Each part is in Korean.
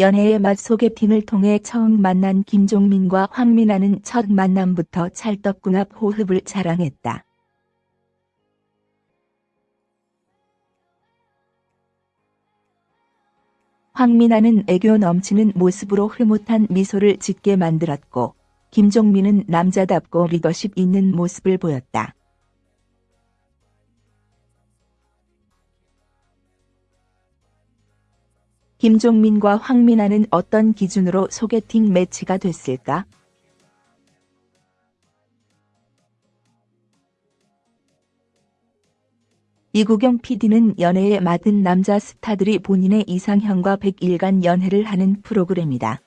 연애의 맛 소개팅을 통해 처음 만난 김종민과 황민아는 첫 만남부터 찰떡궁합 호흡을 자랑했다. 황민아는 애교 넘치는 모습으로 흐뭇한 미소를 짓게 만들었고 김종민은 남자답고 리더십 있는 모습을 보였다. 김종민과 황민아는 어떤 기준으로 소개팅 매치가 됐을까? 이구경 PD는 연애에 맡은 남자 스타들이 본인의 이상형과 100일간 연애를 하는 프로그램이다.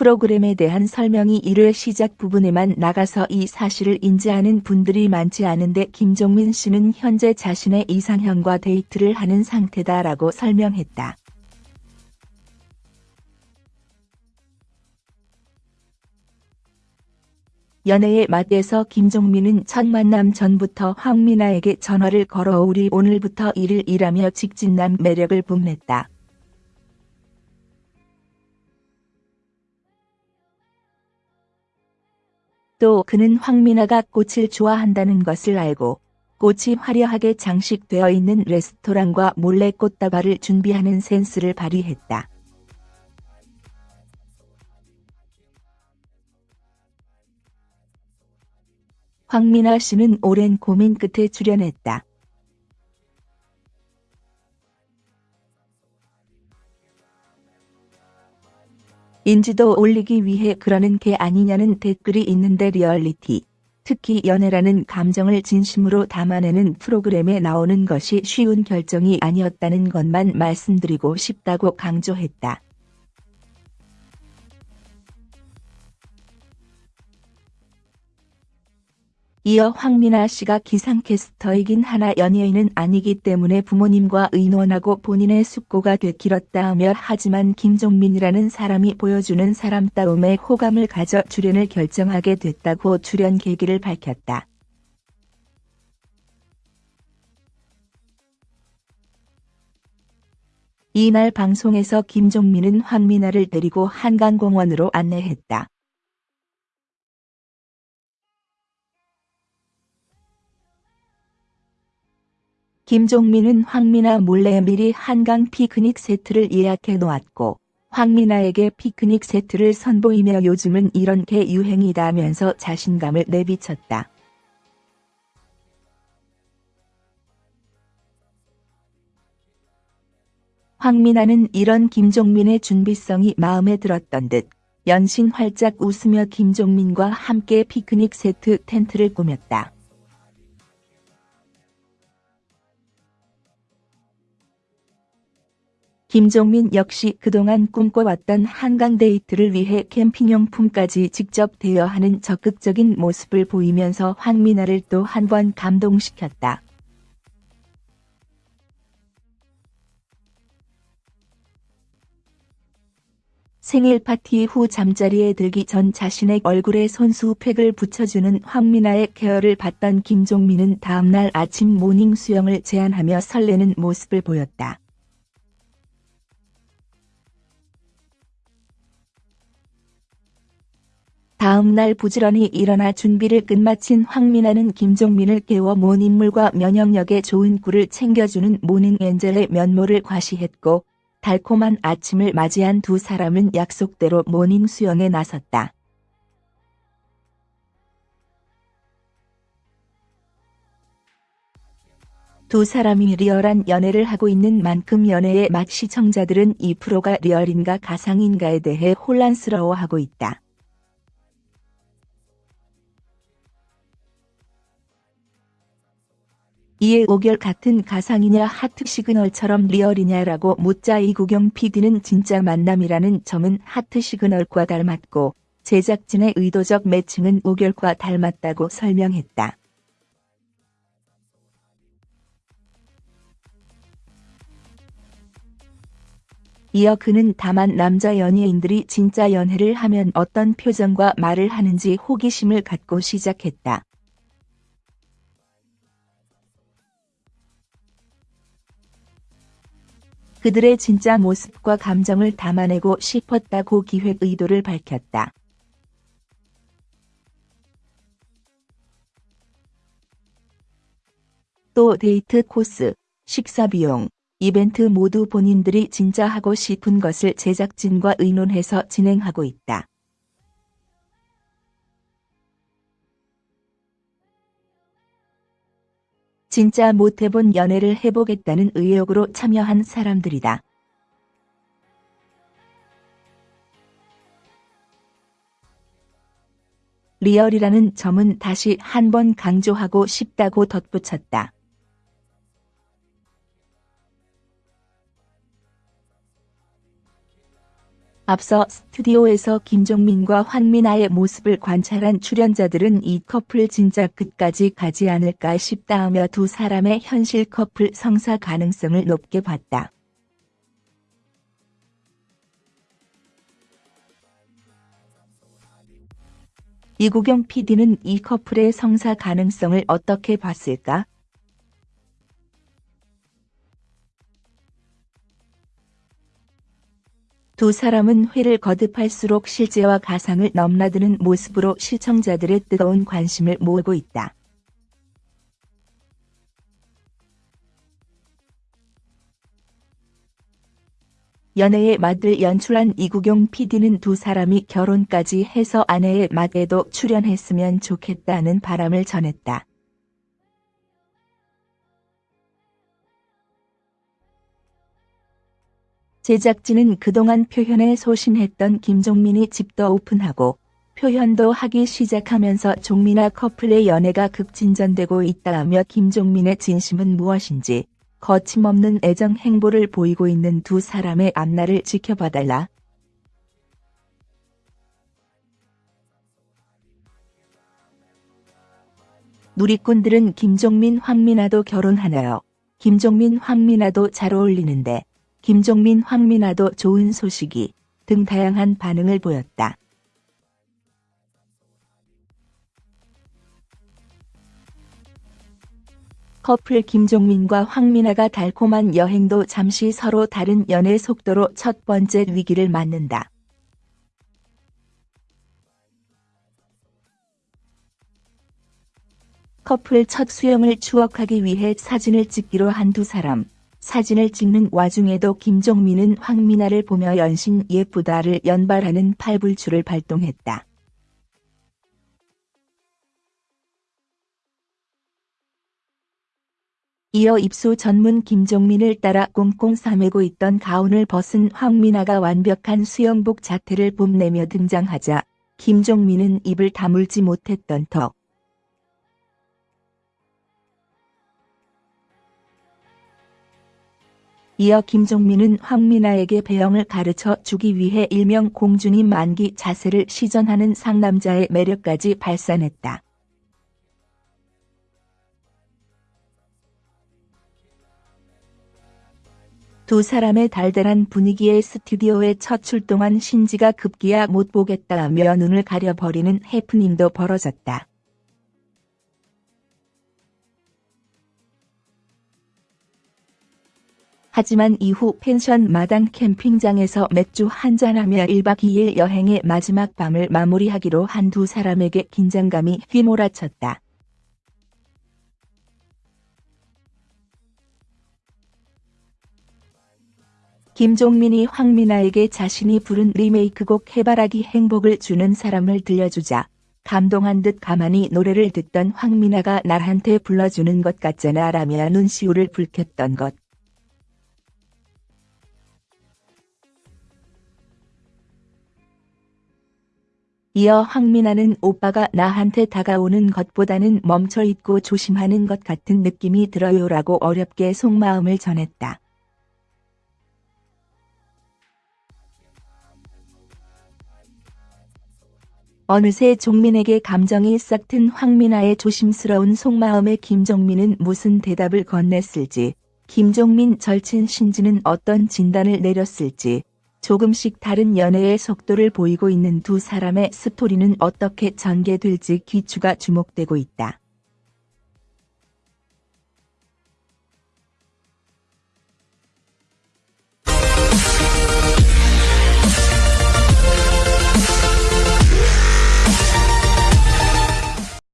프로그램에 대한 설명이 1회 시작 부분에만 나가서 이 사실을 인지하는 분들이 많지 않은데 김종민 씨는 현재 자신의 이상형과 데이트를 하는 상태다라고 설명했다. 연애의 맛에서 김종민은 첫 만남 전부터 황민아에게 전화를 걸어 우리 오늘부터 1일 일하며 직진남 매력을 뽐냈다. 또 그는 황민아가 꽃을 좋아한다는 것을 알고 꽃이 화려하게 장식되어 있는 레스토랑과 몰래 꽃다발을 준비하는 센스를 발휘했다. 황민아 씨는 오랜 고민 끝에 출연했다. 인지도 올리기 위해 그러는 게 아니냐는 댓글이 있는데 리얼리티, 특히 연애라는 감정을 진심으로 담아내는 프로그램에 나오는 것이 쉬운 결정이 아니었다는 것만 말씀드리고 싶다고 강조했다. 이어 황민아 씨가 기상캐스터이긴 하나 연예인은 아니기 때문에 부모님과 의논하고 본인의 숙고가 되길었다하며 하지만 김종민이라는 사람이 보여주는 사람다움에 호감을 가져 출연을 결정하게 됐다고 출연 계기를 밝혔다. 이날 방송에서 김종민은 황민아를 데리고 한강공원으로 안내했다. 김종민은 황민아 몰래 미리 한강 피크닉 세트를 예약해 놓았고 황민아에게 피크닉 세트를 선보이며 요즘은 이런 게 유행이다면서 자신감을 내비쳤다. 황민아는 이런 김종민의 준비성이 마음에 들었던 듯 연신 활짝 웃으며 김종민과 함께 피크닉 세트 텐트를 꾸몄다. 김종민 역시 그동안 꿈꿔왔던 한강 데이트를 위해 캠핑용품까지 직접 대여하는 적극적인 모습을 보이면서 황미나를 또 한 번 감동시켰다. 생일 파티 후 잠자리에 들기 전 자신의 얼굴에 손수 팩을 붙여주는 황미나의 care를 받던 김종민은 다음날 아침 morning 수영을 제안하며 설레는 모습을 보였다. 다음 날 부지런히 일어나 준비를 끝마친 황미나는 김종민을 깨워 morning물과 면역력에 좋은 꿀을 챙겨주는 morning angel의 면모를 과시했고 달콤한 아침을 맞이한 두 사람은 약속대로 morning 수영에 나섰다. 두 사람이 리얼한 연애를 하고 있는 만큼 연애의 맛 시청자들은 이 프로가 리얼인가 가상인가에 대해 혼란스러워하고 있다. 이에 우결 같은 가상이냐 하트 시그널처럼 리얼이냐라고 묻자 이국용 PD는 진짜 만남이라는 점은 하트 시그널과 닮았고 제작진의 의도적 매칭은 우결과 닮았다고 설명했다. 이어 그는 다만 남자 연예인들이 진짜 연애를 하면 어떤 표정과 말을 하는지 호기심을 갖고 시작했다. 그들의 진짜 모습과 감정을 담아내고 싶었다고 기획 의도를 밝혔다. 또 데이트 코스, 식사 비용, 이벤트 모두 본인들이 진짜 하고 싶은 것을 제작진과 의논해서 진행하고 있다. 진짜 못해본 연애를 해보겠다는 의욕으로 참여한 사람들이다. 리얼이라는 점은 다시 한번 강조하고 싶다고 덧붙였다. 앞서 스튜디오에서 김종민과 황미나의 모습을 관찰한 출연자들은 이 커플 진짜 끝까지 가지 않을까 싶다 하며 두 사람의 현실 커플 성사 가능성을 높게 봤다. 이구경 PD는 이 커플의 성사 가능성을 어떻게 봤을까? 두 사람은 회를 거듭할수록 실제와 가상을 넘나드는 모습으로 시청자들의 뜨거운 관심을 모으고 있다. 연애의 맛을 연출한 이구경 PD는 두 사람이 결혼까지 해서 아내의 맛에도 출연했으면 좋겠다는 바람을 전했다. 제작진은 그동안 표현에 소신했던 김종민이 집도 오픈하고 표현도 하기 시작하면서 종민아 커플의 연애가 급진전되고 있다며 김종민의 진심은 무엇인지 거침없는 애정 행보를 보이고 있는 두 사람의 앞날을 지켜봐달라. 누리꾼들은 김종민 황민아도 결혼하나요? 김종민 황민아도 잘 어울리는데 김종민 황민아도 좋은 소식이 등 다양한 반응을 보였다. 커플 김종민과 황민아가 달콤한 여행도 잠시 서로 다른 연애 속도로 첫 번째 위기를 맞는다. 커플 첫 수영을 추억하기 위해 사진을 찍기로 한 두 사람. 사진을 찍는 와중에도 김종민은 황민아를 보며 연신 예쁘다를 연발하는 팔불출을 발동했다. 이어 입수 전문 김종민을 따라 꽁꽁 싸매고 있던 가운을 벗은 황민아가 완벽한 수영복 자태를 뽐내며 등장하자 김종민은 입을 다물지 못했던 턱. 이어 김종민은 황민아에게 배영을 가르쳐 주기 위해 일명 공주님 만기 자세를 시전하는 상남자의 매력까지 발산했다. 두 사람의 달달한 분위기에 스튜디오에 첫 출동한 신지가 급기야 못 보겠다며 눈을 가려버리는 해프닝도 벌어졌다. 하지만 이후 펜션 마당 캠핑장에서 맥주 한잔하며 1박 2일 여행의 마지막 밤을 마무리하기로 한 두 사람에게 긴장감이 휘몰아쳤다. 김종민이 황민아에게 자신이 부른 리메이크곡 해바라기 행복을 주는 사람을 들려주자 감동한 듯 가만히 노래를 듣던 황민아가 나한테 불러주는 것 같잖아 라며 눈시울을 붉혔던 것. 이어 황민아는 오빠가 나한테 다가오는 것보다는 멈춰있고 조심하는 것 같은 느낌이 들어요라고 어렵게 속마음을 전했다. 어느새 종민에게 감정이 싹튼 황민아의 조심스러운 속마음에 김종민은 무슨 대답을 건넸을지, 김종민 절친 신지는 어떤 진단을 내렸을지, 조금씩 다른 연애의 속도를 보이고 있는 두 사람의 스토리는 어떻게 전개될지 귀추가 주목되고 있다.